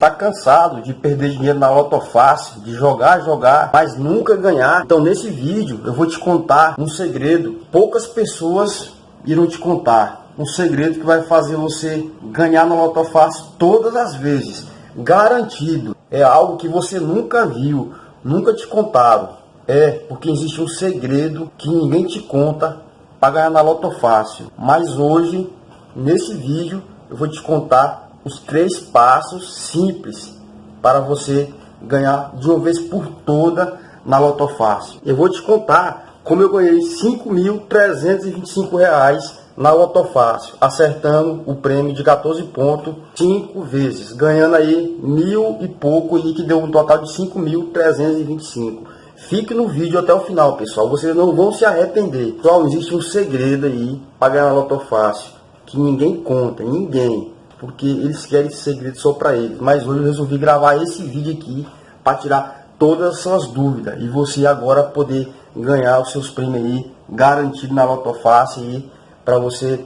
Tá cansado de perder dinheiro na loto fácil, de jogar, jogar, mas nunca ganhar? Então nesse vídeo eu vou te contar um segredo. Poucas pessoas irão te contar. Um segredo que vai fazer você ganhar na loto fácil todas as vezes. Garantido. É algo que você nunca viu, nunca te contaram. É, porque existe um segredo que ninguém te conta para ganhar na loto fácil. Mas hoje, nesse vídeo, eu vou te contar os três passos simples para você ganhar de uma vez por toda na Loto Fácil. Eu vou te contar como eu ganhei R$ 5.325 na Loto Fácil, acertando o prêmio de 14 pontos cinco vezes, ganhando aí mil e pouco e que deu um total de 5.325. Fique no vídeo até o final, pessoal. Vocês não vão se arrepender. Pessoal, existe um segredo aí para ganhar Loto Fácil que ninguém conta, ninguém porque eles querem esse segredo só para eles. Mas hoje eu resolvi gravar esse vídeo aqui para tirar todas as suas dúvidas e você agora poder ganhar os seus prêmios aí garantido na Loto Fácil aí para você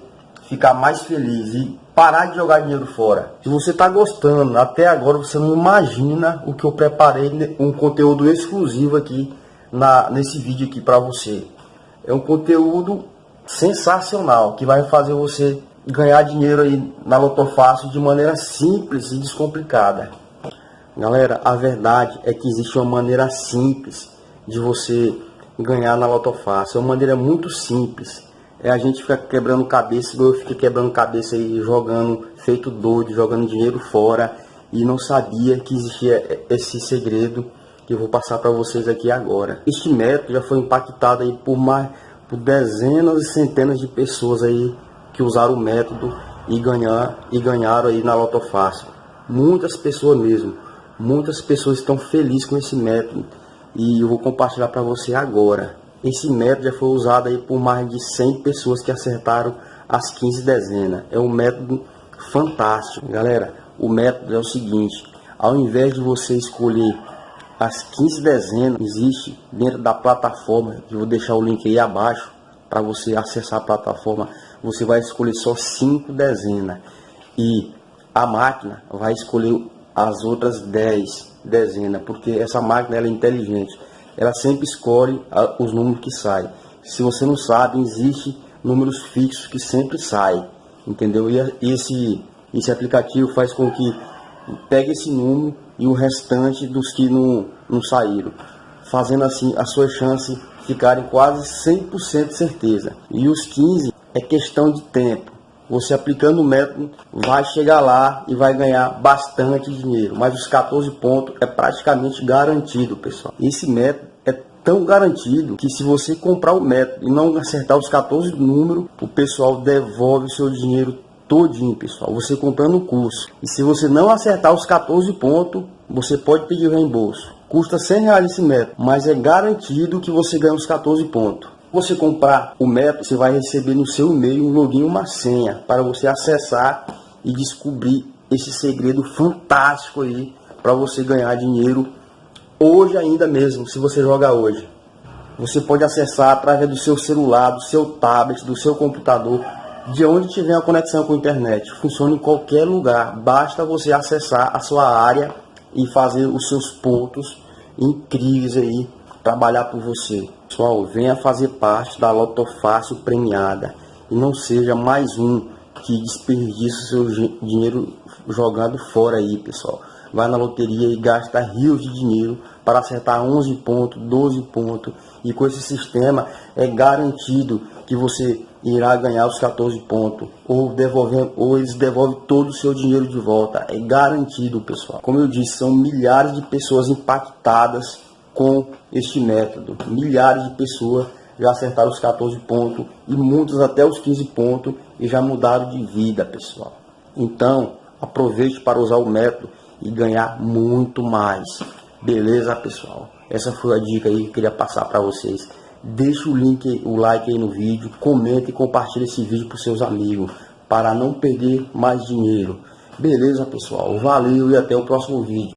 ficar mais feliz e parar de jogar dinheiro fora. Se você está gostando, até agora você não imagina o que eu preparei um conteúdo exclusivo aqui na nesse vídeo aqui para você. É um conteúdo sensacional que vai fazer você ganhar dinheiro aí na Loto Fácil de maneira simples e descomplicada. Galera, a verdade é que existe uma maneira simples de você ganhar na Loto Fácil. É uma maneira muito simples. É a gente ficar quebrando cabeça, eu fiquei quebrando cabeça aí, jogando, feito doido, jogando dinheiro fora. E não sabia que existia esse segredo que eu vou passar para vocês aqui agora. Este método já foi impactado aí por mais por dezenas e centenas de pessoas aí que usaram o método e, ganhar, e ganharam aí na Loto Fácil. Muitas pessoas mesmo, muitas pessoas estão felizes com esse método e eu vou compartilhar para você agora. Esse método já foi usado aí por mais de 100 pessoas que acertaram as 15 dezenas. É um método fantástico. Galera, o método é o seguinte, ao invés de você escolher as 15 dezenas, existe dentro da plataforma, eu vou deixar o link aí abaixo para você acessar a plataforma você vai escolher só cinco dezenas e a máquina vai escolher as outras 10 dezenas, porque essa máquina é inteligente. Ela sempre escolhe os números que saem. Se você não sabe, existe números fixos que sempre saem, entendeu? E esse, esse aplicativo faz com que pegue esse número e o restante dos que não, não saíram, fazendo assim a sua chance ficarem quase 100% certeza. E os 15 é questão de tempo. Você aplicando o método vai chegar lá e vai ganhar bastante dinheiro. Mas os 14 pontos é praticamente garantido, pessoal. Esse método é tão garantido que se você comprar o método e não acertar os 14 números, o pessoal devolve o seu dinheiro todinho, pessoal. Você comprando o curso. E se você não acertar os 14 pontos, você pode pedir reembolso. Custa 100 reais esse método, mas é garantido que você ganha os 14 pontos você comprar o método, você vai receber no seu e-mail um login uma senha para você acessar e descobrir esse segredo fantástico aí para você ganhar dinheiro hoje ainda mesmo, se você jogar hoje. Você pode acessar através do seu celular, do seu tablet, do seu computador, de onde tiver a conexão com a internet. Funciona em qualquer lugar. Basta você acessar a sua área e fazer os seus pontos incríveis aí, trabalhar por você. Pessoal, venha fazer parte da Loto Fácil premiada e não seja mais um que desperdiça seu dinheiro jogado fora aí, pessoal. Vai na loteria e gasta rios de dinheiro para acertar 11 pontos, 12 pontos. E com esse sistema é garantido que você irá ganhar os 14 pontos ou devolver ou eles devolvem todo o seu dinheiro de volta. É garantido, pessoal. Como eu disse, são milhares de pessoas impactadas com este método. Milhares de pessoas já acertaram os 14 pontos e muitos até os 15 pontos e já mudaram de vida, pessoal. Então, aproveite para usar o método e ganhar muito mais. Beleza, pessoal? Essa foi a dica aí que eu queria passar para vocês. Deixe o link, o like aí no vídeo, comente e compartilhe esse vídeo para seus amigos, para não perder mais dinheiro. Beleza, pessoal? Valeu e até o próximo vídeo.